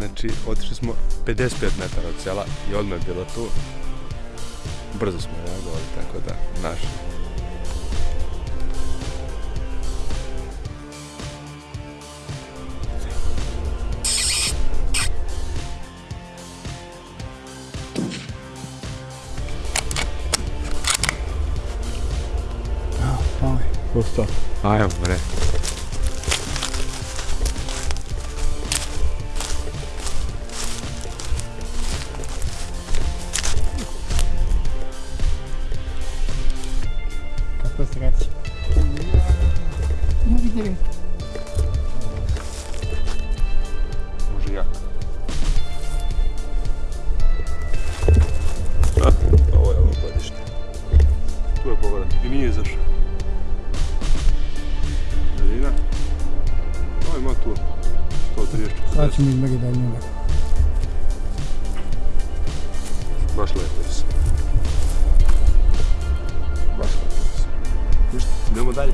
Znači, otišli smo 55 metara od sela i odmah je bilo tu. Brzo smo reagovali, tako da, naš. Pusto. Ajmo, bre. Može jak. A, ovo je ovo godište. Tu je pogoda. I nije izašao. Daljina. Ovo ima tu. 130. Sad ćemo izmeri daljinu. Baš lepo se. Baš lepo se. Ništa, idemo dalje.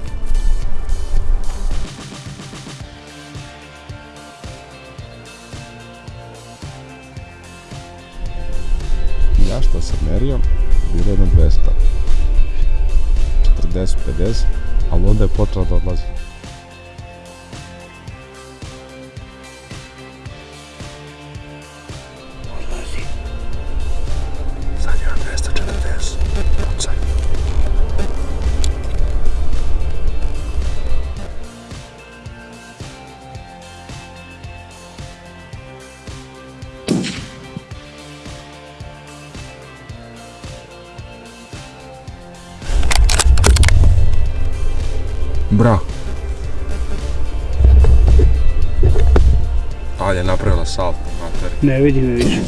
Merio, bilo je jedno 200. 40, 50, ali onda je počela da odlazi. Bra. Ali je napravila salto, mater. Ne vidi me više.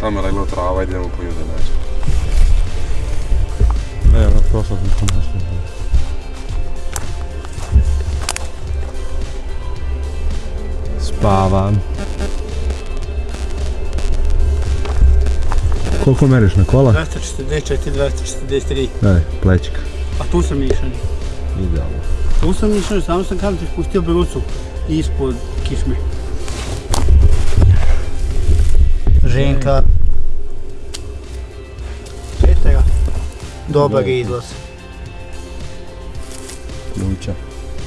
Tamo je leglo trava, idemo po ljude nađe. Ne, ono prošla sam ko nešto. Spavam. Koliko meriš na kola? 244, 243. Daj, plećik. A tu sam išao. Idealno. Tu sam išao, samo sam kam ti spustio brucu ispod kišme. Ženka. Petera. Dobar je izlaz. Luća.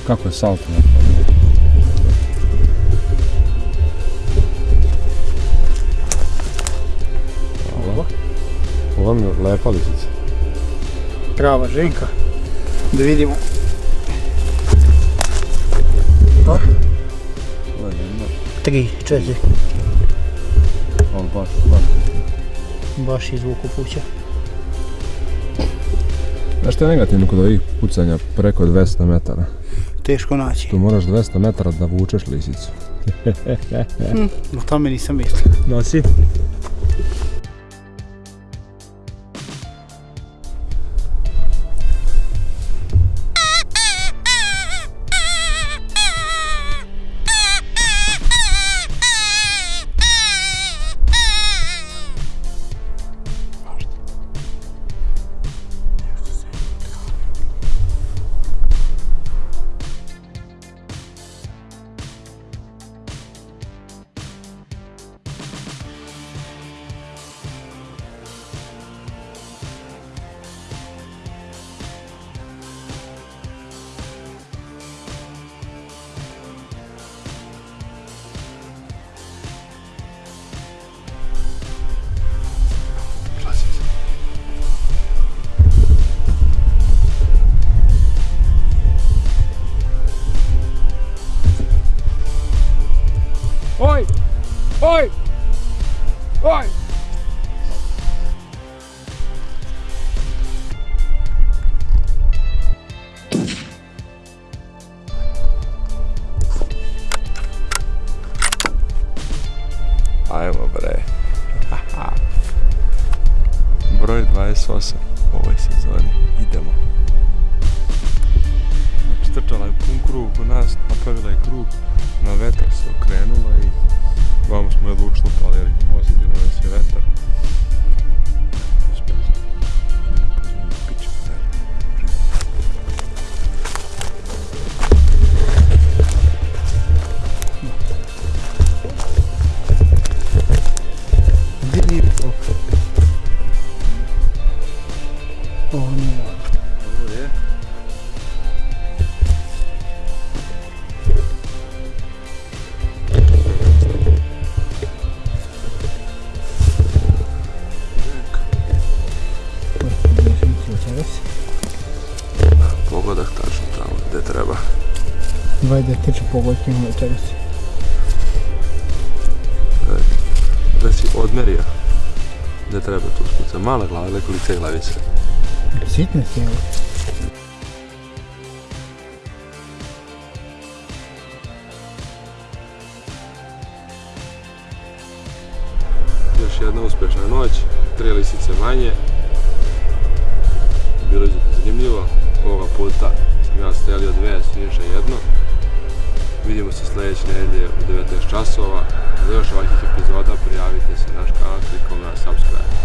Kako je salto napravio? Hvala. Ovo mi je lepa lisica. Prava ženka. Da vidimo. Ovo je jedna, Tri, četiri. ali baš, baš. Baš izvuku puća. Znaš što je negativno kod ovih pucanja preko 200 metara? Teško naći. Tu moraš 200 metara da vučeš lisicu. Hm, o tome nisam mislio. Nosi. Oj! Oj! Ajmo bre. Broj 28 u ovoj sezoni. Idemo. Znači trčala je pun krug u nas, napravila je krug, na vetar se okrenula i Vamo smo jedva ušlupali, ali osjetilo nas je vetar. Gdje nije ovaj da tiče pogodke na večeras. Da si odmerio. Da treba tu spuca. Mala glava ili kolice glavice. Sitne si evo. Još jedna uspješna noć, tri lisice manje. Bilo je zanimljivo. Ovoga puta strelio dve, Siniša jedno. Vidimo se sljedeće nedelje u 19 časova. Za još ovakvih epizoda prijavite se na naš kanal klikom na subscribe.